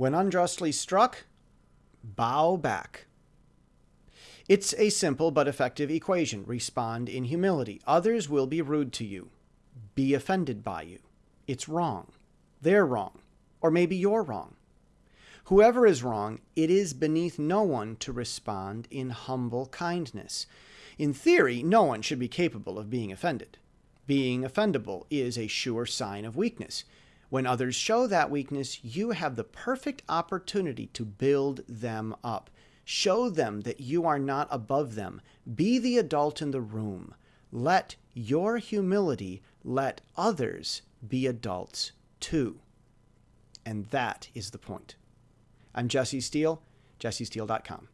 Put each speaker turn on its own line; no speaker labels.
When unjustly struck, bow back. It's a simple but effective equation. Respond in humility. Others will be rude to you, be offended by you. It's wrong. They're wrong. Or maybe you're wrong. Whoever is wrong, it is beneath no one to respond in humble kindness. In theory, no one should be capable of being offended. Being offendable is a sure sign of weakness. When others show that weakness, you have the perfect opportunity to build them up. Show them that you are not above them. Be the adult in the room. Let your humility let others be adults too. And that is the point. I'm Jesse Steele, jessesteele.com.